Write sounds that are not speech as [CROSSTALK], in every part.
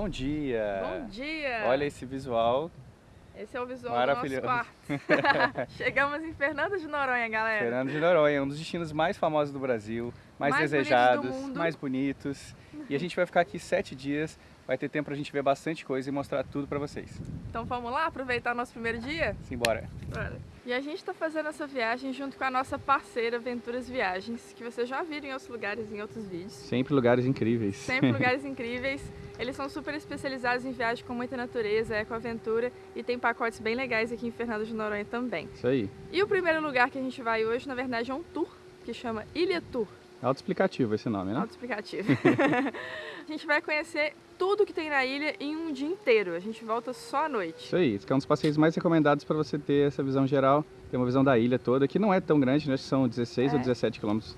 Bom dia! Bom dia! Olha esse visual. Esse é o visual do nosso quarto. [LAUGHS] Chegamos em Fernando de Noronha, galera. Fernando de Noronha, um dos destinos mais famosos do Brasil, mais, mais desejados, bonitos mais bonitos. E a gente vai ficar aqui sete dias, vai ter tempo pra gente ver bastante coisa e mostrar tudo pra vocês. Então vamos lá aproveitar o nosso primeiro dia? Simbora! Bora! E a gente está fazendo essa viagem junto com a nossa parceira Venturas Viagens, que vocês já viram em outros lugares, em outros vídeos. Sempre lugares incríveis. Sempre [LAUGHS] lugares incríveis. Eles são super especializados em viagem com muita natureza, ecoaventura e tem pacotes bem legais aqui em Fernando de Noronha também. Isso aí. E o primeiro lugar que a gente vai hoje, na verdade, é um tour que chama Ilha Tour. Autoexplicativo esse nome, né? Autoexplicativo. [LAUGHS] a gente vai conhecer tudo que tem na ilha em um dia inteiro. A gente volta só à noite. Isso aí. Esse é um dos passeios mais recomendados para você ter essa visão geral. Ter uma visão da ilha toda, que não é tão grande, né? São 16 é. ou 17 quilômetros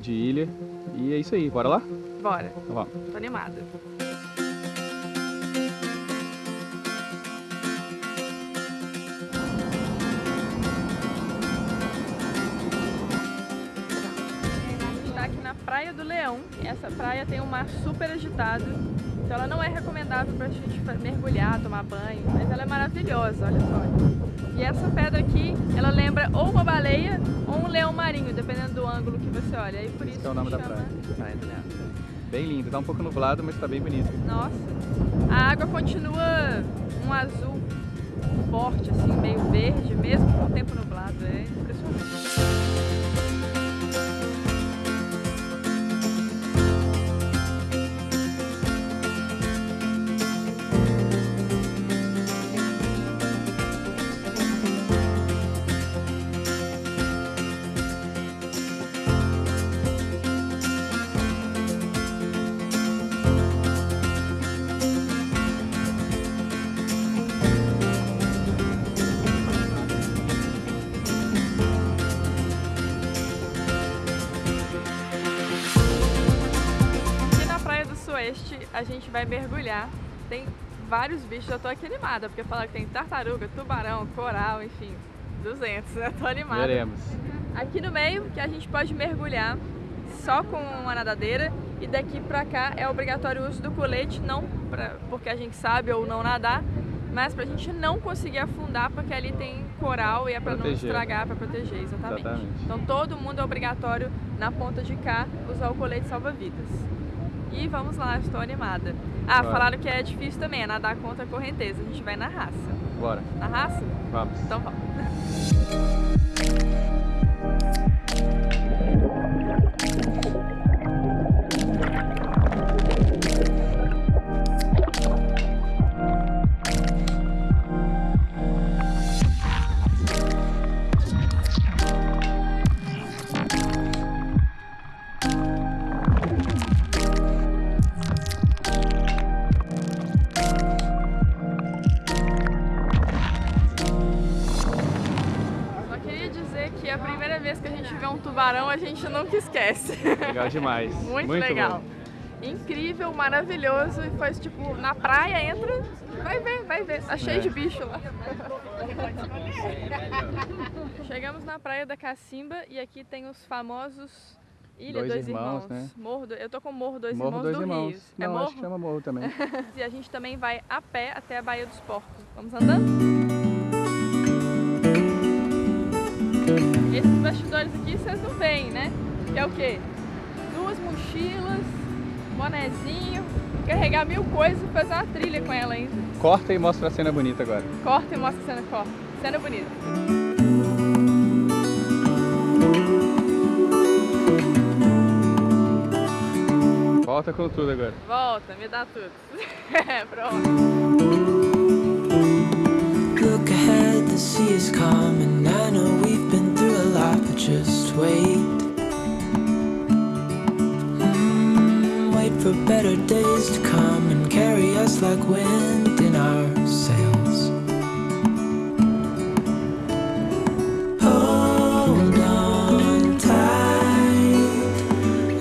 de ilha. E é isso aí. Bora lá? Bora. Então vamos. Tô animada. Leão. Essa praia tem um mar super agitado, então ela não é recomendável para a gente mergulhar, tomar banho, mas ela é maravilhosa, olha só. E essa pedra aqui, ela lembra ou uma baleia ou um leão marinho, dependendo do ângulo que você olha. E por isso Esse é o nome da praia. praia do Leão. Bem lindo, tá um pouco nublado, mas tá bem bonito. Nossa, a água continua um azul forte, assim, meio verde, mesmo com o tempo nublado, é impressionante. A gente vai mergulhar. Tem vários bichos, eu tô aqui animada, porque falaram que tem tartaruga, tubarão, coral, enfim, 200, né? [LAUGHS] Tô animada. Veremos. Aqui no meio, que a gente pode mergulhar só com uma nadadeira e daqui pra cá é obrigatório o uso do colete, não pra, porque a gente sabe ou não nadar, mas pra gente não conseguir afundar, porque ali tem coral e é pra proteger. não estragar, pra proteger, exatamente. exatamente. Então todo mundo é obrigatório na ponta de cá usar o colete salva-vidas. E vamos lá, estou animada. Ah, Bora. falaram que é difícil também, é nadar contra a correnteza. A gente vai na raça. Bora. Na raça? Vamos. Então vamos. [LAUGHS] Legal demais. Muito, Muito legal. Bom. Incrível, maravilhoso. E foi tipo, na praia, entra, vai ver, vai ver. Tá cheio é. de bicho lá. [LAUGHS] Chegamos na praia da Cacimba e aqui tem os famosos Ilha Dois, dois Irmãos, irmãos, né? Morro. Eu tô com Morro Dois Morro Irmãos dois do irmãos. Rio. Não, é Morro? acho que chama Morro também. [LAUGHS] e a gente também vai a pé até a Baía dos Porcos. Vamos andando? Esses bastidores aqui vocês não veem, né? Que é o quê? Mochilas, bonezinho, carregar mil coisas e fazer uma trilha com ela ainda. Corta e mostra a cena bonita agora. Corta e mostra a cena, corta. Cena bonita. Volta com tudo agora. Volta, me dá tudo. É, [LAUGHS] pronto. Look ahead, the sea is calm I know we've been through a lot, but just wait Wait for better days to come and carry us like wind in our sails. Hold on tight.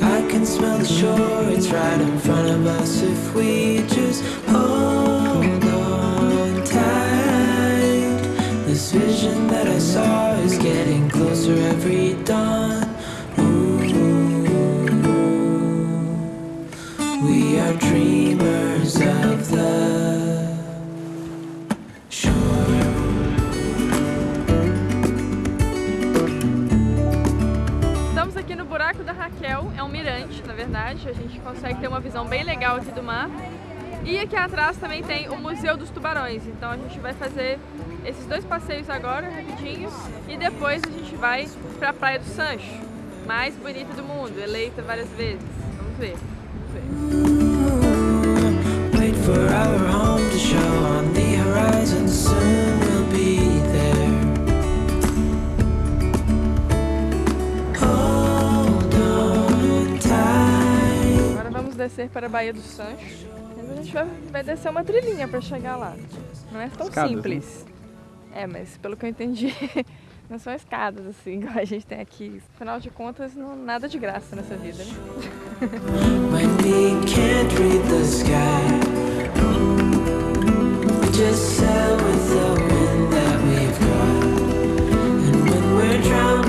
I can smell the shore, it's right in front of us if we just hold on tight. This vision that I saw is getting closer every dawn hotel, é um mirante, na verdade. A gente consegue ter uma visão bem legal aqui do mar. E aqui atrás também tem o Museu dos Tubarões. Então a gente vai fazer esses dois passeios agora, rapidinhos. E depois a gente vai para a Praia do Sancho, mais bonita do mundo, eleita várias vezes. Vamos ver. Vamos ver. Descer para a Baía do Sancho. a gente vai, vai descer uma trilhinha para chegar lá. Não é tão escadas, simples. Né? É, mas pelo que eu entendi, [LAUGHS] não são escadas assim, igual a gente tem aqui. Afinal de contas, não, nada de graça nessa vida, né? [LAUGHS] just sail with the wind that we've got. And when we're drowning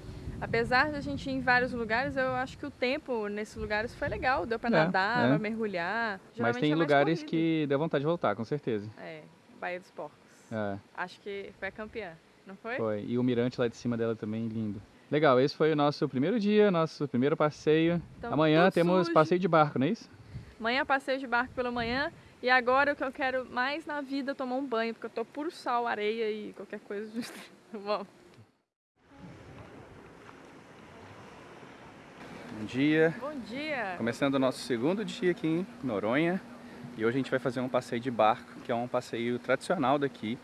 Apesar de a gente ir em vários lugares, eu acho que o tempo nesses lugares foi legal. Deu para é, nadar, é. pra mergulhar. Mas tem é lugares que deu vontade de voltar, com certeza. É, Baía dos Porcos. É. Acho que foi a campeã, não foi? Foi. E o mirante lá de cima dela também, lindo. Legal, esse foi o nosso primeiro dia, nosso primeiro passeio. Então, Amanhã temos sujo. passeio de barco, não é isso? Amanhã passeio de barco pela manhã. E agora o que eu quero mais na vida é tomar um banho, porque eu tô puro sal, areia e qualquer coisa. [LAUGHS] Vamos. Bom dia. Bom dia. Começando o nosso segundo dia aqui em Noronha. E hoje a gente vai fazer um passeio de barco, que é um passeio tradicional daqui,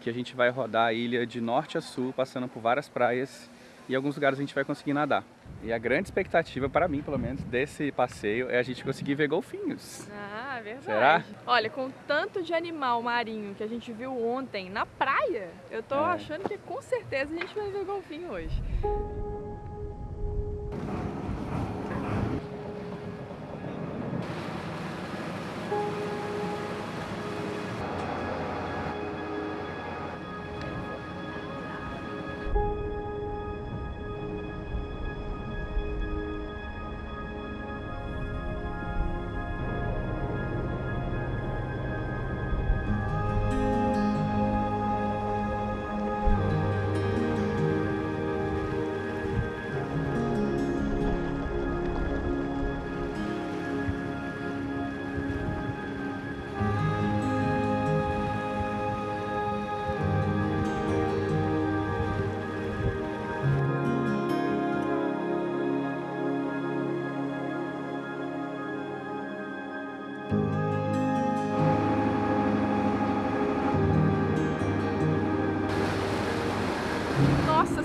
que a gente vai rodar a ilha de norte a sul, passando por várias praias e alguns lugares a gente vai conseguir nadar. E a grande expectativa, para mim pelo menos, desse passeio é a gente conseguir ver golfinhos. Ah, verdade. Será? Olha, com tanto de animal marinho que a gente viu ontem na praia, eu tô é. achando que com certeza a gente vai ver golfinho hoje.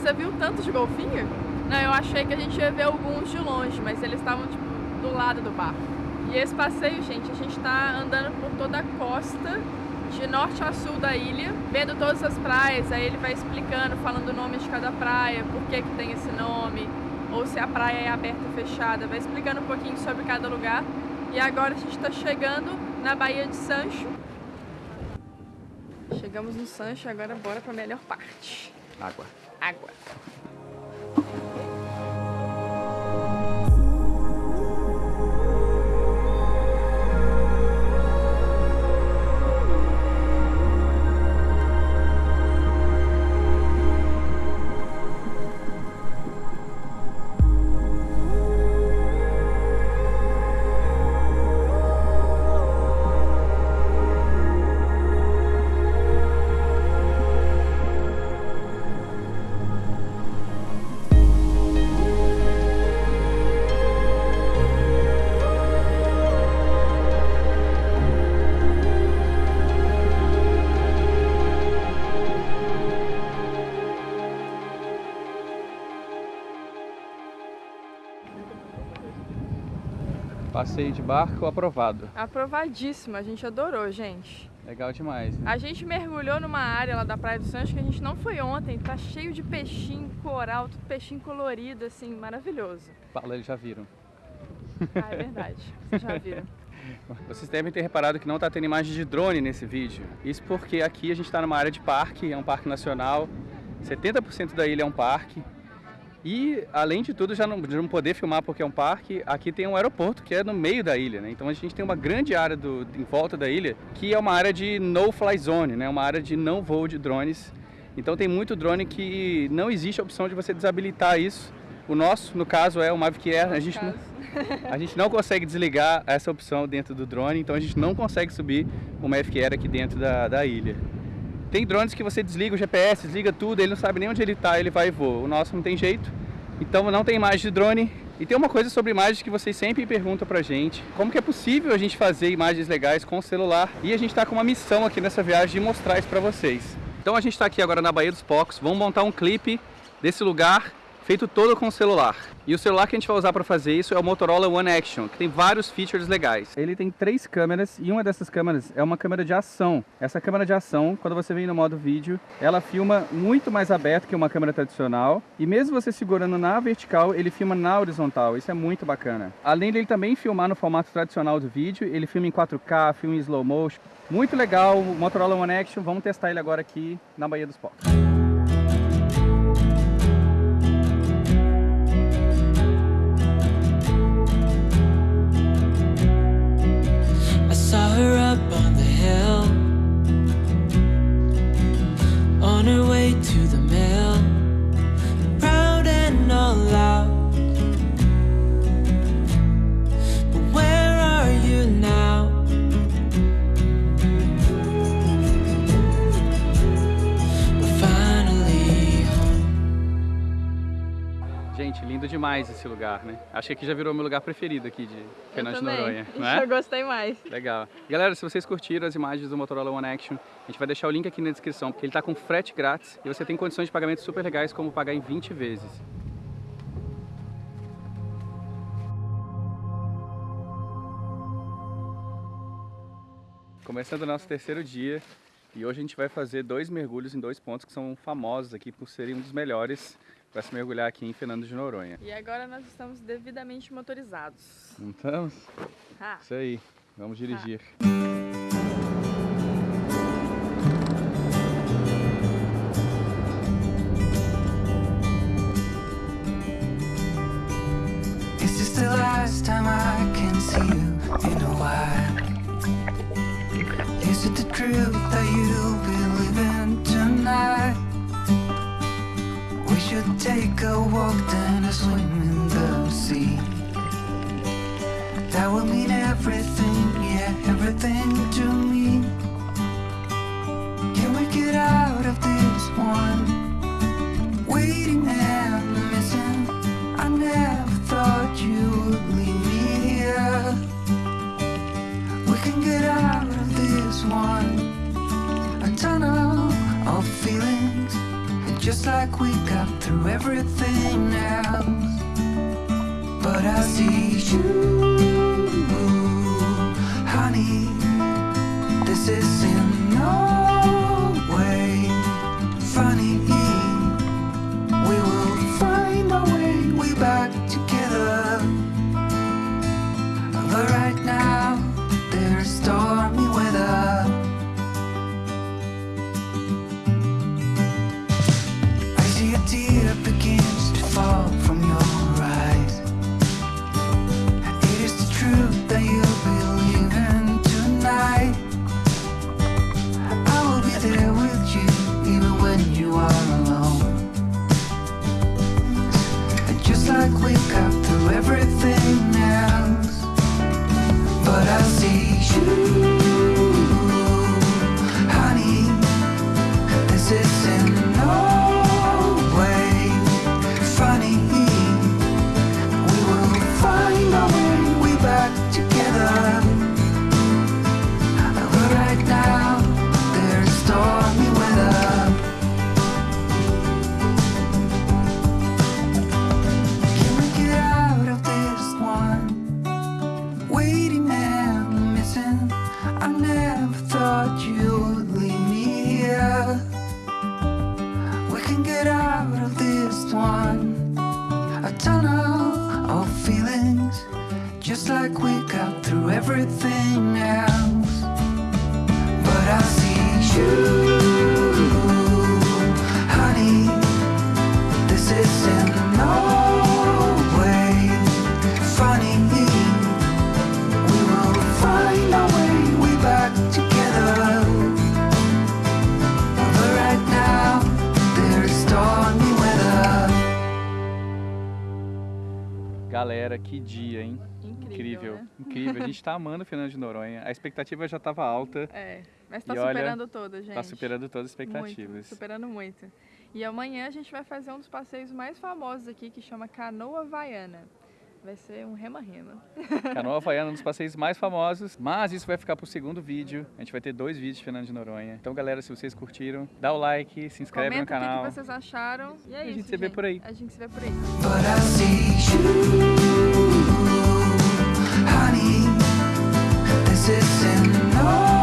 Você viu tanto de golfinho? Não, eu achei que a gente ia ver alguns de longe, mas eles estavam tipo, do lado do barco. E esse passeio, gente, a gente está andando por toda a costa, de norte a sul da ilha, vendo todas as praias, aí ele vai explicando, falando o nome de cada praia, por que, que tem esse nome, ou se a praia é aberta ou fechada, vai explicando um pouquinho sobre cada lugar. E agora a gente está chegando na Baía de Sancho. Chegamos no Sancho, agora bora para a melhor parte. Água. Água. Passeio de barco aprovado. Aprovadíssimo, a gente adorou, gente. Legal demais. Né? A gente mergulhou numa área lá da Praia do Santos que a gente não foi ontem. Tá cheio de peixinho coral, tudo peixinho colorido, assim, maravilhoso. Fala, eles já viram. Ah, é verdade. Vocês já viram. [LAUGHS] Vocês devem ter reparado que não está tendo imagem de drone nesse vídeo. Isso porque aqui a gente está numa área de parque, é um parque nacional. 70% da ilha é um parque. E, além de tudo, já não, de não poder filmar porque é um parque, aqui tem um aeroporto que é no meio da ilha, né? Então a gente tem uma grande área do, em volta da ilha, que é uma área de no-fly zone, né? Uma área de não voo de drones. Então tem muito drone que não existe a opção de você desabilitar isso. O nosso, no caso, é o Mavic Air. A gente, não, [LAUGHS] a gente não consegue desligar essa opção dentro do drone, então a gente não consegue subir o Mavic Air aqui dentro da, da ilha. Tem drones que você desliga o GPS, desliga tudo, ele não sabe nem onde ele está, ele vai e voa. O nosso não tem jeito, então não tem imagem de drone. E tem uma coisa sobre imagens que vocês sempre perguntam pra gente. Como que é possível a gente fazer imagens legais com o celular? E a gente está com uma missão aqui nessa viagem de mostrar isso pra vocês. Então a gente está aqui agora na Baía dos Pocos, vamos montar um clipe desse lugar feito todo com o celular. E o celular que a gente vai usar para fazer isso é o Motorola One Action, que tem vários features legais. Ele tem três câmeras e uma dessas câmeras é uma câmera de ação. Essa câmera de ação, quando você vem no modo vídeo, ela filma muito mais aberto que uma câmera tradicional. E mesmo você segurando na vertical, ele filma na horizontal. Isso é muito bacana. Além dele também filmar no formato tradicional do vídeo, ele filma em 4K, filma em slow motion. Muito legal o Motorola One Action. Vamos testar ele agora aqui na Baía dos Pocos. Demais esse lugar, né? Acho que aqui já virou meu lugar preferido aqui de Fernando de Noronha. Não é? Eu gostei mais. Legal. Galera, se vocês curtiram as imagens do Motorola One Action, a gente vai deixar o link aqui na descrição, porque ele está com frete grátis e você tem condições de pagamento super legais, como pagar em 20 vezes. Começando o nosso terceiro dia, e hoje a gente vai fazer dois mergulhos em dois pontos que são famosos aqui por serem um dos melhores para se mergulhar aqui em Fernando de Noronha. E agora nós estamos devidamente motorizados. Não estamos? Ah. Isso aí, vamos dirigir. Ah. last time I can see you in a while Is it the truth take a walk, then a swim in the sea. That would mean everything, yeah, everything to me. Can we get out of this one? Waiting and missing. I never thought you would leave me here. We can get out of this one. Just like we got through everything else. But I see you, honey This is see gente tá amando Fernando de Noronha. A expectativa já tava alta, É, mas tá E olha, superando todas, gente. tá superando todas as Muito, expectativas. superando muito. E amanhã a gente vai fazer um dos passeios mais famosos aqui, que chama Canoa Havaiana. Vai ser um rema-rema. [LAUGHS] Canoa Havaiana é um dos passeios mais famosos, mas isso vai ficar pro segundo vídeo. A gente vai ter dois vídeos de Fernando de Noronha. Então, galera, se vocês curtiram, dá o like, se inscreve Comenta no o que canal. que vocês acharam. E é a gente isso, se vê por aí. A gente se vê por aí. This is no.